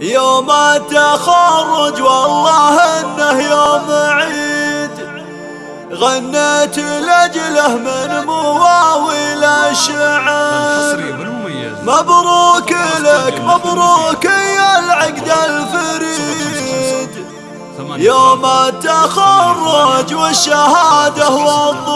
يوم التخرج والله إنه يوم عيد. غنيت لأجله من مواويل الشعر. مبروك لك مبروك يا العقد الفريد. يوم التخرج والشهادة والله